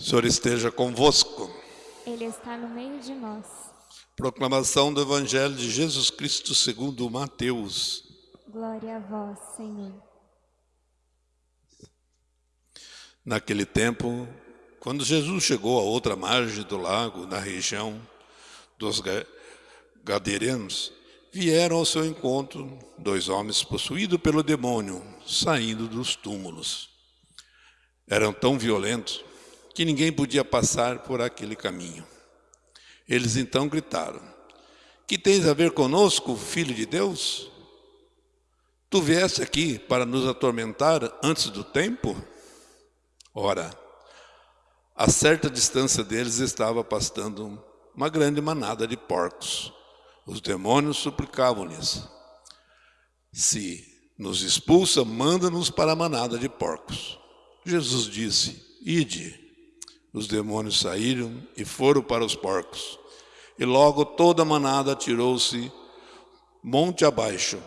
O Senhor esteja convosco. Ele está no meio de nós. Proclamação do Evangelho de Jesus Cristo segundo Mateus. Glória a vós, Senhor. Naquele tempo, quando Jesus chegou à outra margem do lago, na região dos Ga- Gadarenos, vieram ao seu encontro dois homens possuídos pelo demônio, saindo dos túmulos. Eram tão violentos que ninguém podia passar por aquele caminho. Eles então gritaram: Que tens a ver conosco, filho de Deus? Tu vieste aqui para nos atormentar antes do tempo? Ora, a certa distância deles estava pastando uma grande manada de porcos. Os demônios suplicavam-lhes: Se nos expulsa, manda-nos para a manada de porcos. Jesus disse: Ide. Os demônios saíram e foram para os porcos. E logo toda a manada tirou-se monte abaixo,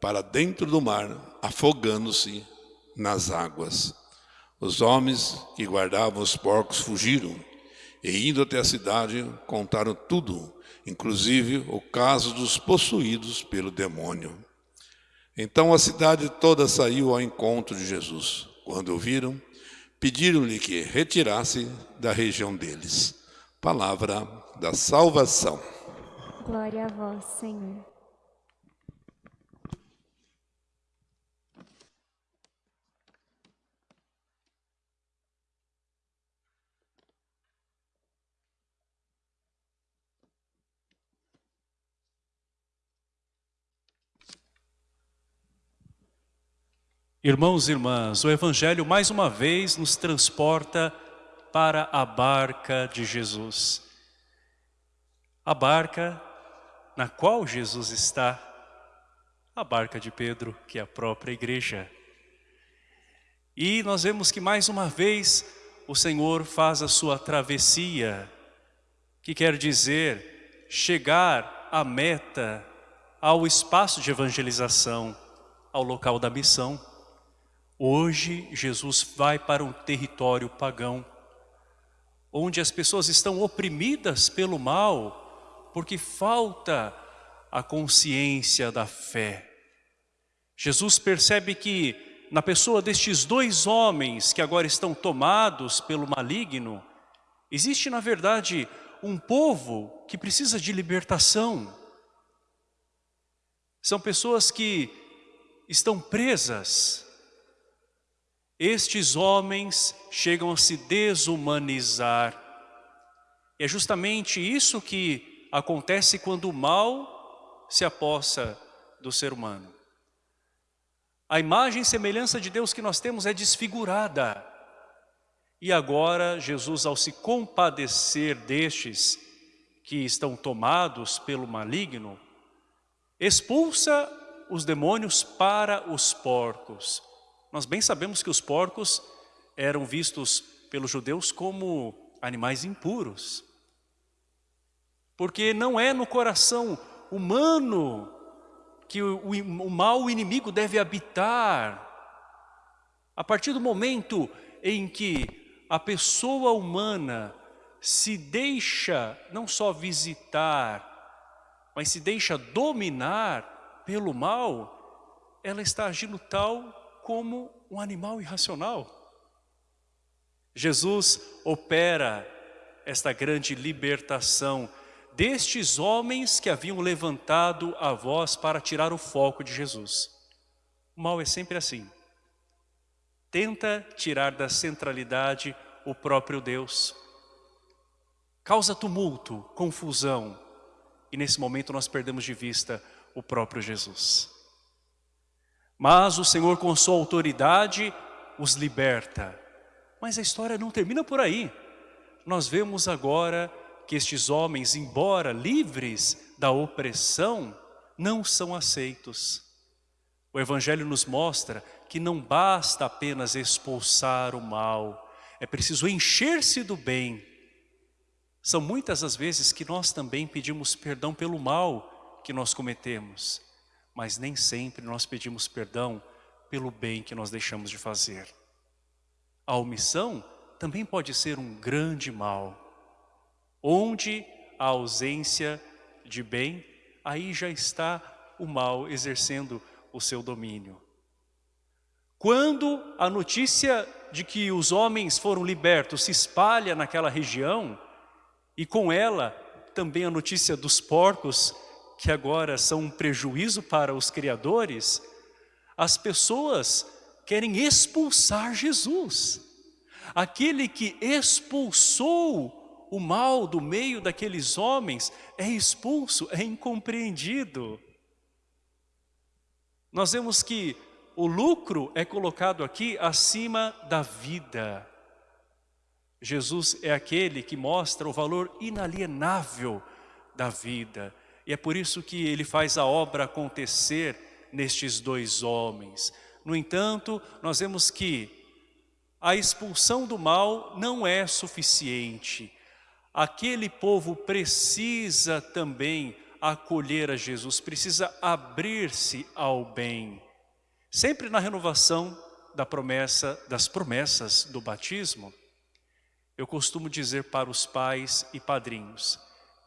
para dentro do mar, afogando-se nas águas. Os homens que guardavam os porcos fugiram e, indo até a cidade, contaram tudo, inclusive o caso dos possuídos pelo demônio. Então a cidade toda saiu ao encontro de Jesus. Quando o viram, pediram-lhe que retirasse da região deles. Palavra da salvação. Glória a vós, Senhor. Irmãos e irmãs, o Evangelho mais uma vez nos transporta para a barca de Jesus. A barca na qual Jesus está, a barca de Pedro, que é a própria igreja. E nós vemos que mais uma vez o Senhor faz a sua travessia, que quer dizer chegar à meta, ao espaço de evangelização, ao local da missão. Hoje, Jesus vai para um território pagão, onde as pessoas estão oprimidas pelo mal, porque falta a consciência da fé. Jesus percebe que na pessoa destes dois homens que agora estão tomados pelo maligno, existe na verdade um povo que precisa de libertação. São pessoas que estão presas, estes homens chegam a se desumanizar. E é justamente isso que acontece quando o mal se apossa do ser humano. A imagem e semelhança de Deus que nós temos é desfigurada. E agora Jesus, ao se compadecer destes que estão tomados pelo maligno, expulsa os demônios para os porcos. Nós bem sabemos que os porcos eram vistos pelos judeus como animais impuros. Porque não é no coração humano que o, o, o mal inimigo deve habitar. A partir do momento em que a pessoa humana se deixa não só visitar, mas se deixa dominar pelo mal, ela está agindo tal como um animal irracional. Jesus opera esta grande libertação destes homens que haviam levantado a voz para tirar o foco de Jesus. O mal é sempre assim. Tenta tirar da centralidade o próprio Deus. Causa tumulto, confusão. E nesse momento nós perdemos de vista o próprio Jesus. Mas o Senhor com sua autoridade os liberta. Mas a história não termina por aí. Nós vemos agora que estes homens, embora livres da opressão, não são aceitos. O Evangelho nos mostra que não basta apenas expulsar o mal, é preciso encher-se do bem. São muitas as vezes que nós também pedimos perdão pelo mal que nós cometemos, mas nem sempre nós pedimos perdão pelo bem que nós deixamos de fazer. A omissão também pode ser um grande mal. Onde a ausência de bem, aí já está o mal exercendo o seu domínio. Quando a notícia de que os homens foram libertos se espalha naquela região, e com ela também a notícia dos porcos, que agora são um prejuízo para os criadores, as pessoas querem expulsar Jesus. Aquele que expulsou o mal do meio daqueles homens é expulso, é incompreendido. Nós vemos que o lucro é colocado aqui acima da vida. Jesus é aquele que mostra o valor inalienável da vida. E é por isso que ele faz a obra acontecer nestes dois homens. No entanto, nós vemos que a expulsão do mal não é suficiente. Aquele povo precisa também acolher a Jesus, precisa abrir-se ao bem. Sempre na renovação da promessa, das promessas do batismo, eu costumo dizer para os pais e padrinhos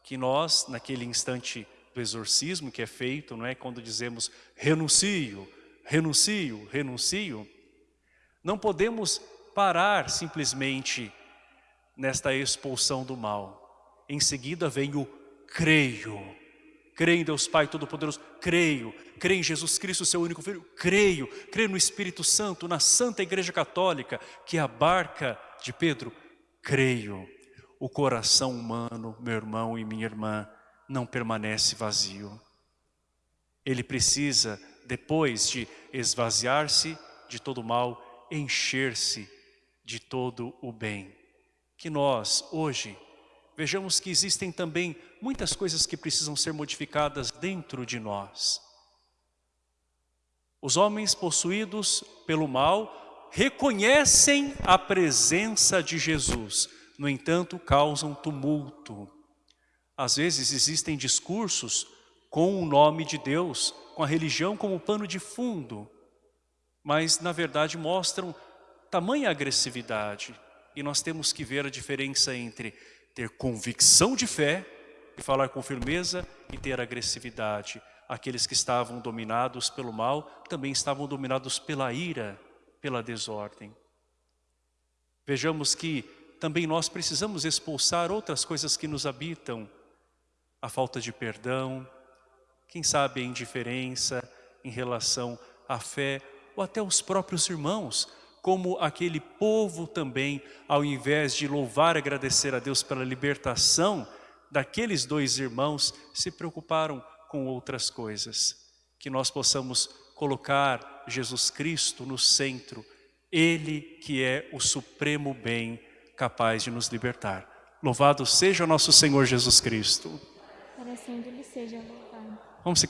que nós, naquele instante do exorcismo que é feito, não é quando dizemos renuncio, renuncio, renuncio, não podemos parar simplesmente nesta expulsão do mal. Em seguida vem o creio. Creio em Deus Pai Todo-Poderoso, creio. Creio em Jesus Cristo, seu único Filho, creio. Creio no Espírito Santo, na Santa Igreja Católica, que é a barca de Pedro, creio. O coração humano, meu irmão e minha irmã, não permanece vazio. Ele precisa, depois de esvaziar-se de todo o mal, encher-se de todo o bem. Que nós, hoje, vejamos que existem também muitas coisas que precisam ser modificadas dentro de nós. Os homens possuídos pelo mal reconhecem a presença de Jesus, no entanto causam tumulto. Às vezes existem discursos com o nome de Deus, com a religião como pano de fundo, mas na verdade mostram tamanha agressividade. E nós temos que ver a diferença entre ter convicção de fé e falar com firmeza e ter agressividade. Aqueles que estavam dominados pelo mal também estavam dominados pela ira, pela desordem. Vejamos que também nós precisamos expulsar outras coisas que nos habitam. A falta de perdão, quem sabe a indiferença em relação à fé, ou até os próprios irmãos, como aquele povo também, ao invés de louvar e agradecer a Deus pela libertação daqueles dois irmãos, se preocuparam com outras coisas. Que nós possamos colocar Jesus Cristo no centro, Ele que é o supremo bem capaz de nos libertar. Louvado seja o nosso Senhor Jesus Cristo. Para sempre seja louvado.